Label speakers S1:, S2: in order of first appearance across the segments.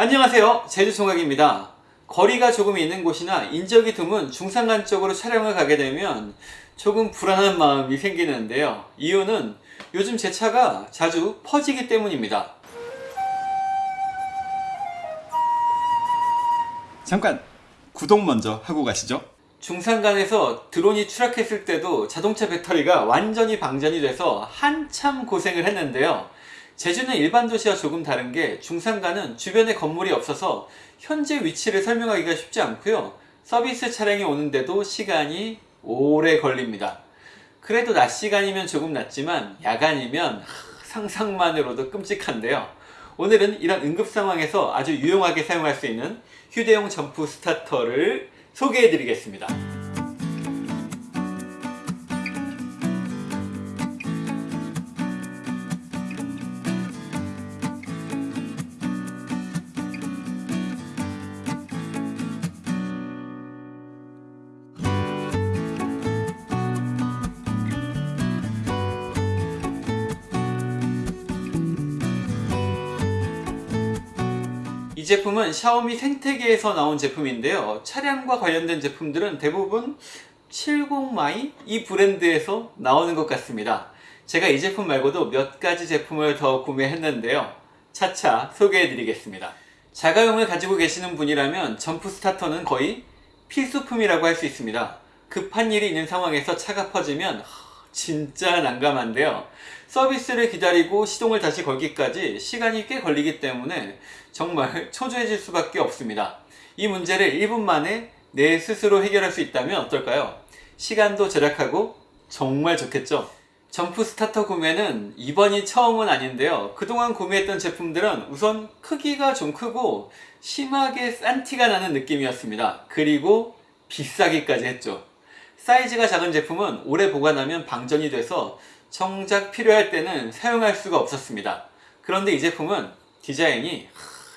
S1: 안녕하세요. 제주총각입니다. 거리가 조금 있는 곳이나 인적이 드문 중산간 쪽으로 촬영을 가게 되면 조금 불안한 마음이 생기는데요. 이유는 요즘 제 차가 자주 퍼지기 때문입니다.
S2: 잠깐 구독 먼저 하고 가시죠.
S1: 중산간에서 드론이 추락했을 때도 자동차 배터리가 완전히 방전이 돼서 한참 고생을 했는데요 제주는 일반 도시와 조금 다른 게 중산간은 주변에 건물이 없어서 현재 위치를 설명하기가 쉽지 않고요. 서비스 차량이 오는데도 시간이 오래 걸립니다. 그래도 낮 시간이면 조금 낫지만 야간이면 상상만으로도 끔찍한데요. 오늘은 이런 응급 상황에서 아주 유용하게 사용할 수 있는 휴대용 점프 스타터를 소개해 드리겠습니다 제품은 샤오미 생태계에서 나온 제품인데요. 차량과 관련된 제품들은 대부분 70mai 이 브랜드에서 나오는 것 같습니다. 제가 이 제품 말고도 몇 가지 제품을 더 구매했는데요. 차차 소개해 드리겠습니다. 자가용을 가지고 계시는 분이라면 점프 스타터는 거의 필수품이라고 할 수 있습니다. 급한 일이 있는 상황에서 차가 퍼지면 진짜 난감한데요. 서비스를 기다리고 시동을 다시 걸기까지 시간이 꽤 걸리기 때문에 정말 초조해질 수밖에 없습니다. 이 문제를 1분 만에 내 스스로 해결할 수 있다면 어떨까요? 시간도 절약하고 정말 좋겠죠? 점프 스타터 구매는 이번이 처음은 아닌데요. 그동안 구매했던 제품들은 우선 크기가 좀 크고 심하게 싼 티가 나는 느낌이었습니다. 그리고 비싸기까지 했죠 사이즈가 작은 제품은 오래 보관하면 방전이 돼서 정작 필요할 때는 사용할 수가 없었습니다. 그런데 이 제품은 디자인이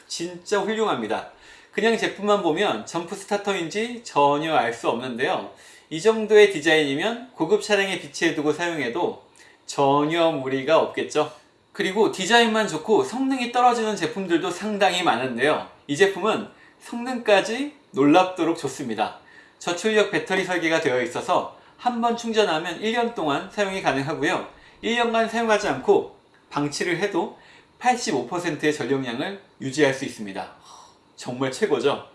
S1: 진짜 훌륭합니다. 그냥 제품만 보면 점프 스타터인지 전혀 알 수 없는데요. 이 정도의 디자인이면 고급 차량에 비치해 두고 사용해도 전혀 무리가 없겠죠. 그리고 디자인만 좋고 성능이 떨어지는 제품들도 상당히 많은데요. 이 제품은 성능까지 놀랍도록 좋습니다. 저출력 배터리 설계가 되어 있어서 한 번 충전하면 1년 동안 사용이 가능하고요. 1년간 사용하지 않고 방치를 해도 85%의 전력량을 유지할 수 있습니다. 정말 최고죠.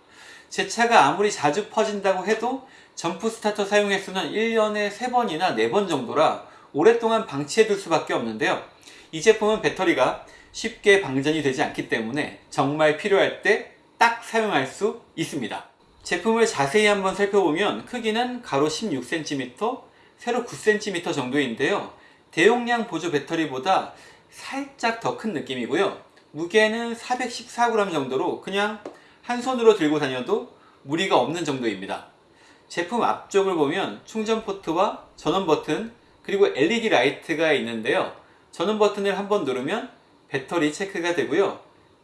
S1: 제 차가 아무리 자주 퍼진다고 해도 점프 스타터 사용 횟수는 1년에 3번이나 4번 정도라 오랫동안 방치해 둘 수밖에 없는데요. 이 제품은 배터리가 쉽게 방전이 되지 않기 때문에 정말 필요할 때 딱 사용할 수 있습니다 제품을 자세히 한번 살펴보면 크기는 가로 16cm, 세로 9cm 정도인데요. 대용량 보조 배터리보다 살짝 더 큰 느낌이고요. 무게는 414g 정도로 그냥 한 손으로 들고 다녀도 무리가 없는 정도입니다. 제품 앞쪽을 보면 충전 포트와 전원 버튼 그리고 LED 라이트가 있는데요. 전원 버튼을 한번 누르면 배터리 체크가 되고요.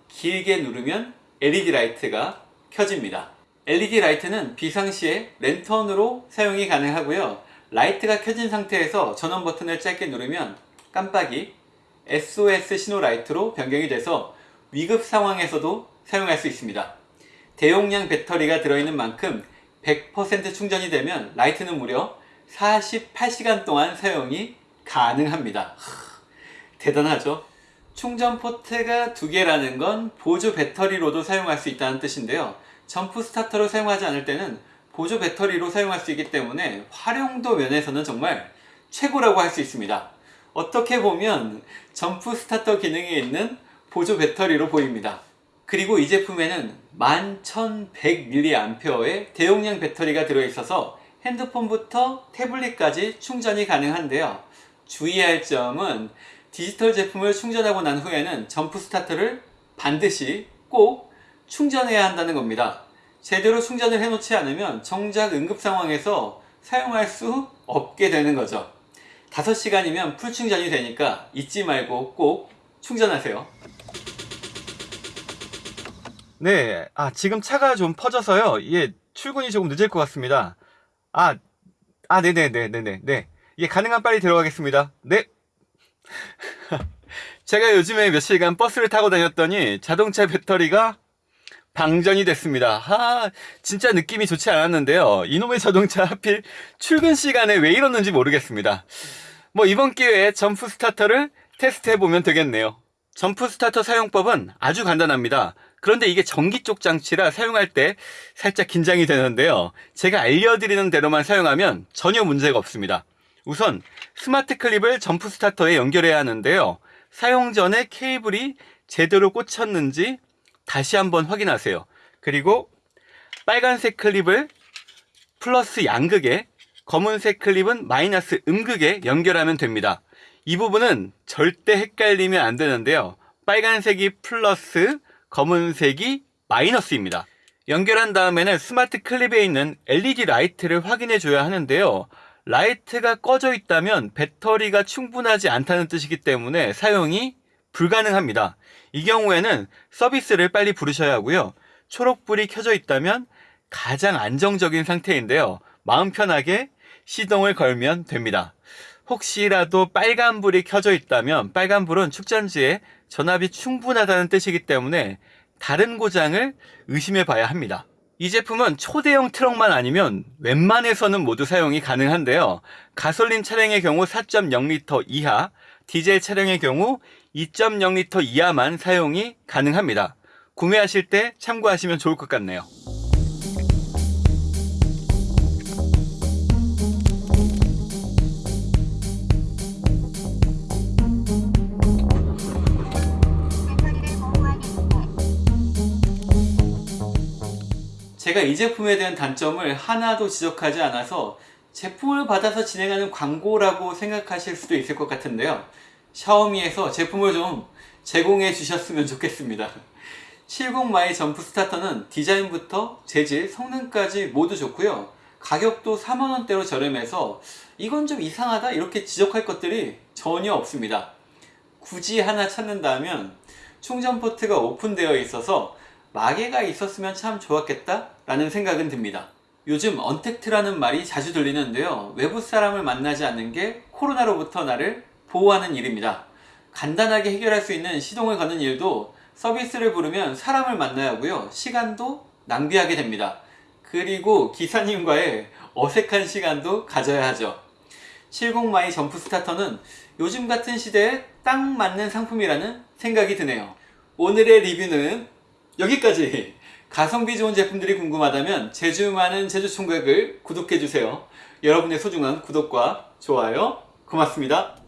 S1: 길게 누르면 LED 라이트가 켜집니다. LED 라이트는 비상시에 랜턴으로 사용이 가능하고요. 라이트가 켜진 상태에서 전원 버튼을 짧게 누르면 깜빡이 SOS 신호 라이트로 변경이 돼서 위급 상황에서도 사용할 수 있습니다. 대용량 배터리가 들어있는 만큼 100% 충전이 되면 라이트는 무려 48시간 동안 사용이 가능합니다. 대단하죠? 충전 포트가 두 개라는 건 보조 배터리로도 사용할 수 있다는 뜻인데요 점프 스타터로 사용하지 않을 때는 보조 배터리로 사용할 수 있기 때문에 활용도 면에서는 정말 최고라고 할 수 있습니다. 어떻게 보면 점프 스타터 기능이 있는 보조 배터리로 보입니다. 그리고 이 제품에는 11,100mAh의 대용량 배터리가 들어있어서 핸드폰부터 태블릿까지 충전이 가능한데요. 주의할 점은 디지털 제품을 충전하고 난 후에는 점프 스타터를 반드시 꼭 충전해야 한다는 겁니다. 제대로 충전을 해놓지 않으면 정작 응급 상황에서 사용할 수 없게 되는 거죠. 5시간이면 풀 충전이 되니까 잊지 말고 꼭 충전하세요.
S2: 네, 아 지금 차가 좀 퍼져서요 이게 출근이 조금 늦을 것 같습니다 아, 아 네네네네네 네 이게 가능한 빨리 들어가겠습니다 네 제가 요즘에 며칠간 버스를 타고 다녔더니 자동차 배터리가
S1: 방전이 됐습니다. 하, 진짜 느낌이 좋지 않았는데요. 이놈의 자동차 하필 출근 시간에 왜 이러는지 모르겠습니다. 뭐 이번 기회에 점프 스타터를 테스트해 보면 되겠네요. 점프 스타터 사용법은 아주 간단합니다. 그런데 이게 전기 쪽 장치라 사용할 때 살짝 긴장이 되는데요. 제가 알려드리는 대로만 사용하면 전혀 문제가 없습니다. 우선 스마트 클립을 점프 스타터에 연결해야 하는데요. 사용 전에 케이블이 제대로 꽂혔는지 다시 한번 확인하세요. 그리고 빨간색 클립을 플러스 양극에 검은색 클립은 마이너스 음극에 연결하면 됩니다. 이 부분은 절대 헷갈리면 안 되는데요. 빨간색이 플러스, 검은색이 마이너스입니다. 연결한 다음에는 스마트 클립에 있는 LED 라이트를 확인해 줘야 하는데요. 라이트가 꺼져 있다면 배터리가 충분하지 않다는 뜻이기 때문에 사용이 불가능합니다. 이 경우에는 서비스를 빨리 부르셔야 하고요. 초록불이 켜져 있다면 가장 안정적인 상태인데요. 마음 편하게 시동을 걸면 됩니다. 혹시라도 빨간불이 켜져 있다면 빨간불은 축전지에 전압이 충분하다는 뜻이기 때문에 다른 고장을 의심해 봐야 합니다. 이 제품은 초대형 트럭만 아니면 웬만해서는 모두 사용이 가능한데요. 가솔린 차량의 경우 4.0L 이하, 디젤 차량의 경우 2.0L 이하만 사용이 가능합니다. 구매하실 때 참고하시면 좋을 것 같네요.
S3: 제가 이 제품에 대한 단점을 하나도 지적하지 않아서 제품을 받아서 진행하는 광고라고 생각하실 수도 있을 것 같은데요. 샤오미에서 제품을 좀 제공해 주셨으면 좋겠습니다. 70mai 점프 스타터는 디자인부터 재질, 성능까지 모두 좋고요. 가격도 4만원대로 저렴해서 이건 좀 이상하다 이렇게 지적할 것들이 전혀 없습니다. 굳이 하나 찾는다면 충전 포트가 오픈되어 있어서 마개가 있었으면 참 좋았겠다 라는 생각은 듭니다. 요즘 언택트라는 말이 자주 들리는데요. 외부 사람을 만나지 않는 게 코로나로부터 나를 보호하는 일입니다. 간단하게 해결할 수 있는 시동을 거는 일도 서비스를 부르면 사람을 만나야 하고요. 시간도 낭비하게 됩니다. 그리고 기사님과의 어색한 시간도 가져야 하죠. 70mai 점프 스타터는 요즘 같은 시대에 딱 맞는 상품이라는 생각이 드네요. 오늘의 리뷰는 여기까지. 가성비 좋은 제품들이 궁금하다면 제주 많은 제주 총각을 구독해주세요. 여러분의 소중한 구독과 좋아요 고맙습니다.